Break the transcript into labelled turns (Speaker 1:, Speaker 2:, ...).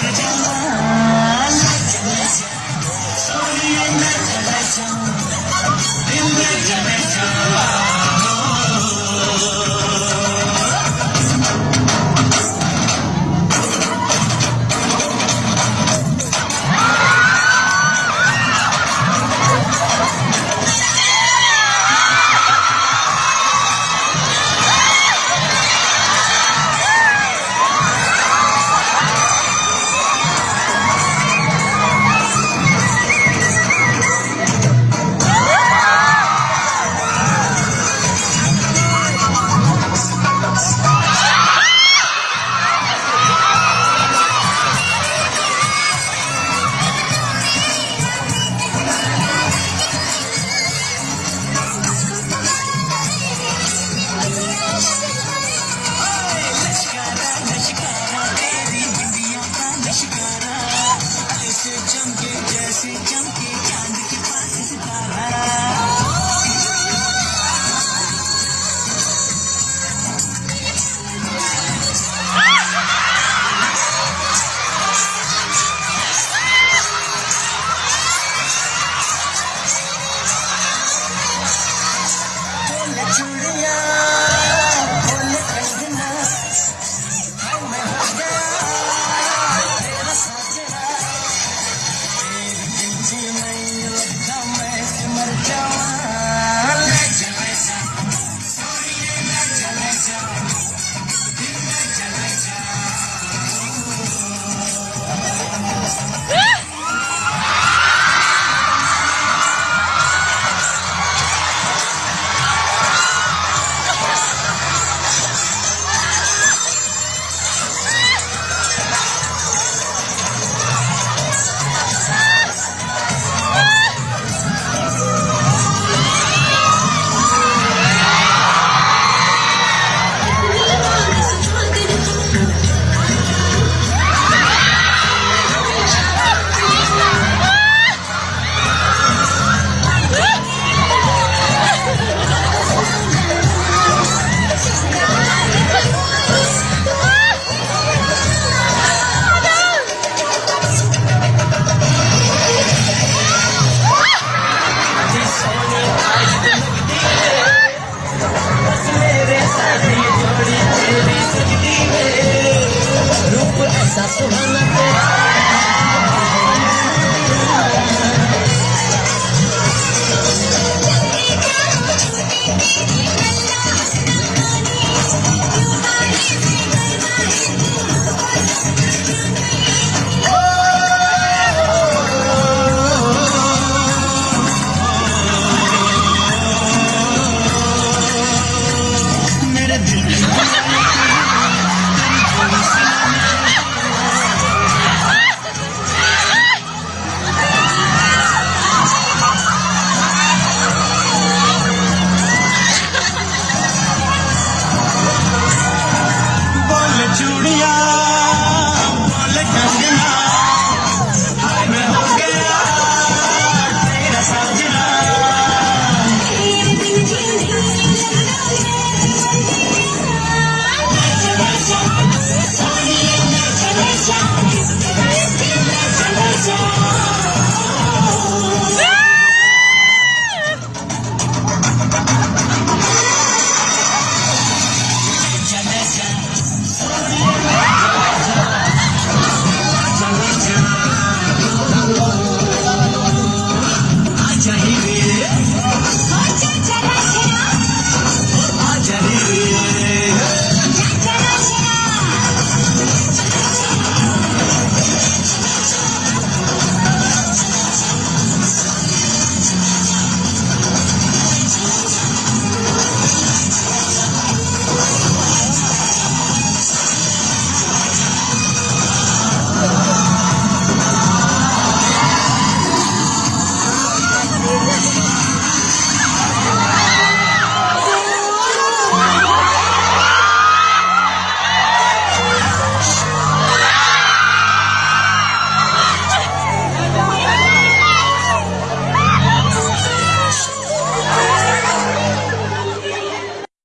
Speaker 1: Agenda रूप ऐसा सुहाना